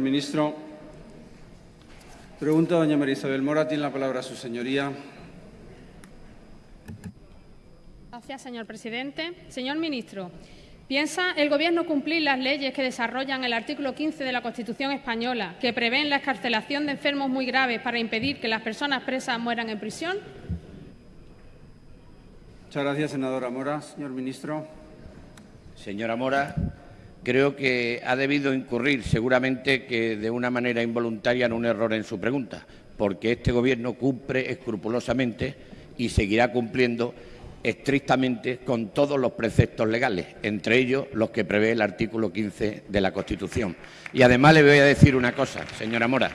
Ministro. Pregunta doña María Isabel Mora. Tiene la palabra su señoría. Gracias, señor presidente. Señor ministro, ¿piensa el Gobierno cumplir las leyes que desarrollan el artículo 15 de la Constitución española, que prevén la escarcelación de enfermos muy graves para impedir que las personas presas mueran en prisión? Muchas gracias, senadora Mora. Señor ministro. Señora Mora, creo que ha debido incurrir seguramente que de una manera involuntaria en un error en su pregunta, porque este Gobierno cumple escrupulosamente y seguirá cumpliendo estrictamente con todos los preceptos legales, entre ellos los que prevé el artículo 15 de la Constitución. Y además le voy a decir una cosa, señora Mora.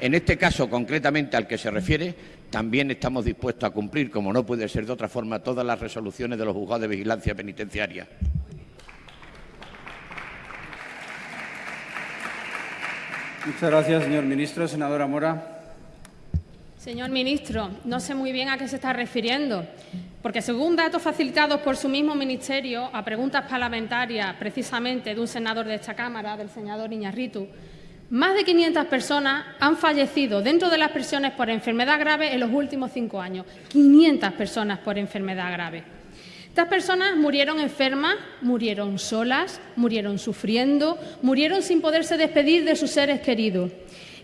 En este caso, concretamente al que se refiere, también estamos dispuestos a cumplir, como no puede ser de otra forma, todas las resoluciones de los juzgados de vigilancia penitenciaria. Muchas gracias, señor ministro. Senadora Mora. Señor ministro, no sé muy bien a qué se está refiriendo, porque según datos facilitados por su mismo ministerio a preguntas parlamentarias, precisamente de un senador de esta Cámara, del senador Iñarritu, más de 500 personas han fallecido dentro de las prisiones por enfermedad grave en los últimos cinco años. 500 personas por enfermedad grave. Estas personas murieron enfermas, murieron solas, murieron sufriendo, murieron sin poderse despedir de sus seres queridos.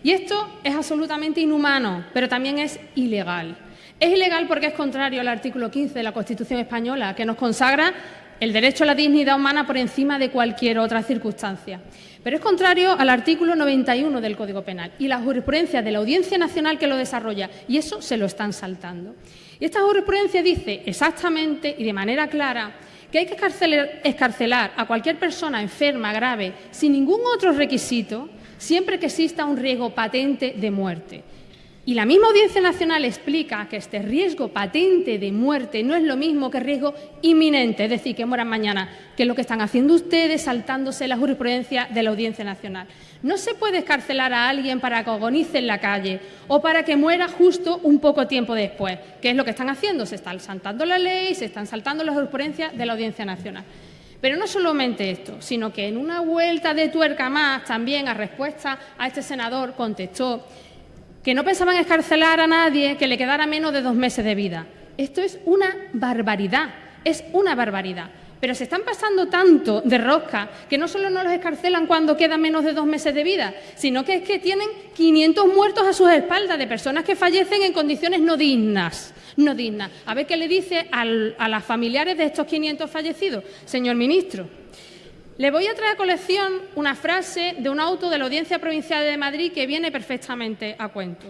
Y esto es absolutamente inhumano, pero también es ilegal. Es ilegal porque es contrario al artículo 15 de la Constitución española, que nos consagra el derecho a la dignidad humana por encima de cualquier otra circunstancia. Pero es contrario al artículo 91 del Código Penal y la jurisprudencia de la Audiencia Nacional que lo desarrolla, y eso se lo están saltando. Y esta jurisprudencia dice exactamente y de manera clara que hay que escarcelar a cualquier persona enferma, grave, sin ningún otro requisito, siempre que exista un riesgo patente de muerte. Y la misma Audiencia Nacional explica que este riesgo patente de muerte no es lo mismo que riesgo inminente, es decir, que mueran mañana, que es lo que están haciendo ustedes saltándose la jurisprudencia de la Audiencia Nacional. No se puede escarcelar a alguien para que agonice en la calle o para que muera justo un poco tiempo después, que es lo que están haciendo. Se están saltando la ley, se están saltando la jurisprudencia de la Audiencia Nacional. Pero no solamente esto, sino que en una vuelta de tuerca más, también a respuesta a este senador, contestó que no pensaban escarcelar a nadie que le quedara menos de dos meses de vida. Esto es una barbaridad, es una barbaridad. Pero se están pasando tanto de rosca que no solo no los escarcelan cuando quedan menos de dos meses de vida, sino que es que tienen 500 muertos a sus espaldas de personas que fallecen en condiciones no dignas. No dignas. A ver qué le dice a las familiares de estos 500 fallecidos, señor ministro. Le voy a traer a colección una frase de un auto de la Audiencia Provincial de Madrid que viene perfectamente a cuento.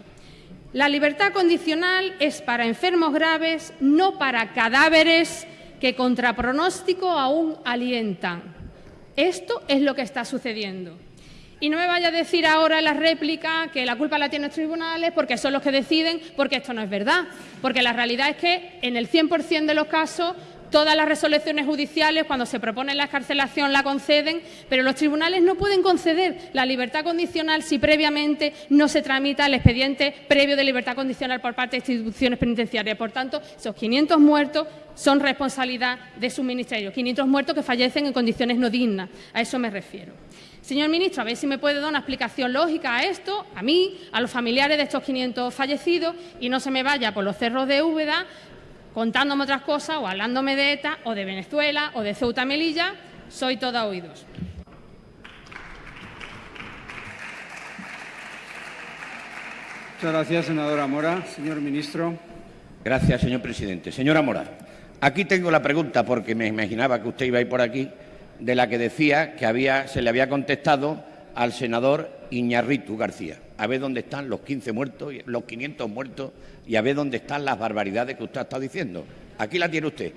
La libertad condicional es para enfermos graves, no para cadáveres que contra pronóstico aún alientan. Esto es lo que está sucediendo. Y no me vaya a decir ahora en la réplica que la culpa la tienen los tribunales porque son los que deciden, porque esto no es verdad. Porque la realidad es que en el 100% de los casos Todas las resoluciones judiciales, cuando se propone la escarcelación, la conceden, pero los tribunales no pueden conceder la libertad condicional si previamente no se tramita el expediente previo de libertad condicional por parte de instituciones penitenciarias. Por tanto, esos 500 muertos son responsabilidad de su ministerio, 500 muertos que fallecen en condiciones no dignas. A eso me refiero. Señor ministro, a ver si me puede dar una explicación lógica a esto, a mí, a los familiares de estos 500 fallecidos, y no se me vaya por los cerros de Úbeda contándome otras cosas o hablándome de ETA o de Venezuela o de Ceuta Melilla, soy toda oídos. Muchas gracias, senadora Mora. Señor ministro. Gracias, señor presidente. Señora Mora, aquí tengo la pregunta, porque me imaginaba que usted iba a ir por aquí, de la que decía que había, se le había contestado al senador Iñarritu García. A ver dónde están los 15 muertos, los 500 muertos y a ver dónde están las barbaridades que usted ha estado diciendo. Aquí la tiene usted.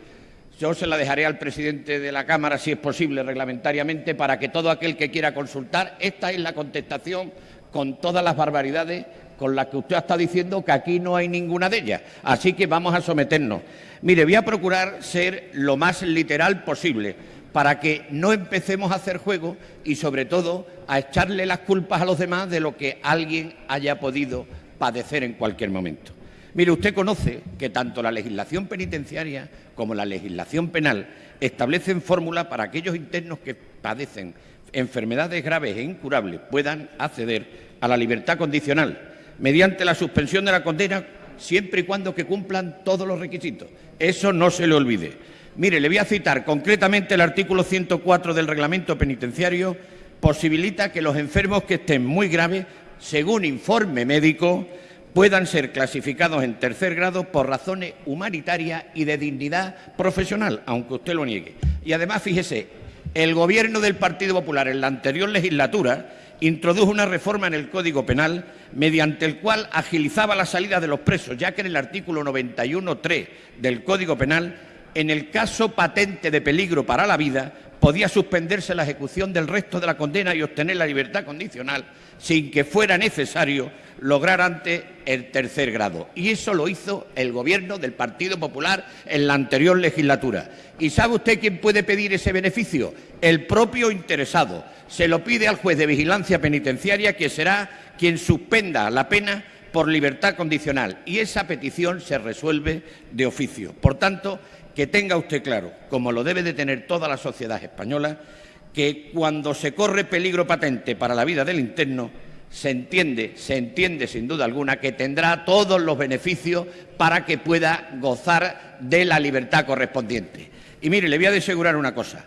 Yo se la dejaré al presidente de la Cámara, si es posible, reglamentariamente, para que todo aquel que quiera consultar, esta es la contestación con todas las barbaridades con las que usted está diciendo que aquí no hay ninguna de ellas. Así que vamos a someternos. Mire, voy a procurar ser lo más literal posible para que no empecemos a hacer juego y, sobre todo, a echarle las culpas a los demás de lo que alguien haya podido padecer en cualquier momento. Mire, usted conoce que tanto la legislación penitenciaria como la legislación penal establecen fórmulas para aquellos internos que padecen enfermedades graves e incurables puedan acceder a la libertad condicional mediante la suspensión de la condena siempre y cuando que cumplan todos los requisitos. Eso no se le olvide. Mire, le voy a citar concretamente el artículo 104 del reglamento penitenciario posibilita que los enfermos que estén muy graves, según informe médico, puedan ser clasificados en tercer grado por razones humanitarias y de dignidad profesional, aunque usted lo niegue. Y además, fíjese, el Gobierno del Partido Popular en la anterior legislatura introdujo una reforma en el Código Penal mediante el cual agilizaba la salida de los presos, ya que en el artículo 91.3 del Código Penal, en el caso patente de peligro para la vida, podía suspenderse la ejecución del resto de la condena y obtener la libertad condicional sin que fuera necesario lograr antes el tercer grado. Y eso lo hizo el Gobierno del Partido Popular en la anterior legislatura. ¿Y sabe usted quién puede pedir ese beneficio? El propio interesado. Se lo pide al juez de vigilancia penitenciaria, que será quien suspenda la pena por libertad condicional. Y esa petición se resuelve de oficio. Por tanto, que tenga usted claro, como lo debe de tener toda la sociedad española, que cuando se corre peligro patente para la vida del interno, se entiende, se entiende sin duda alguna que tendrá todos los beneficios para que pueda gozar de la libertad correspondiente. Y mire, le voy a asegurar una cosa.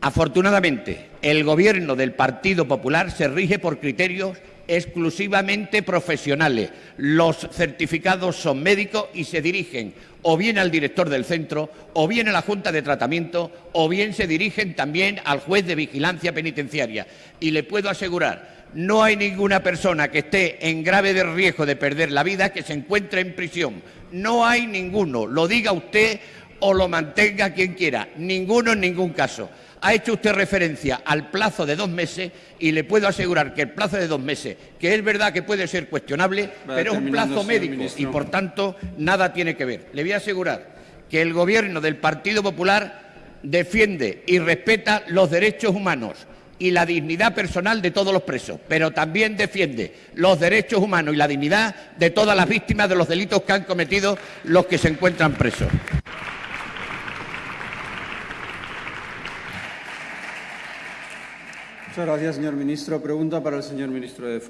Afortunadamente, el gobierno del Partido Popular se rige por criterios exclusivamente profesionales. Los certificados son médicos y se dirigen o bien al director del centro, o bien a la Junta de Tratamiento, o bien se dirigen también al juez de vigilancia penitenciaria. Y le puedo asegurar, no hay ninguna persona que esté en grave riesgo de perder la vida que se encuentre en prisión. No hay ninguno, lo diga usted o lo mantenga quien quiera, ninguno en ningún caso. Ha hecho usted referencia al plazo de dos meses y le puedo asegurar que el plazo de dos meses, que es verdad que puede ser cuestionable, pero es un plazo médico ministro. y, por tanto, nada tiene que ver. Le voy a asegurar que el Gobierno del Partido Popular defiende y respeta los derechos humanos y la dignidad personal de todos los presos, pero también defiende los derechos humanos y la dignidad de todas las víctimas de los delitos que han cometido los que se encuentran presos. Muchas gracias, señor ministro. Pregunta para el señor ministro de.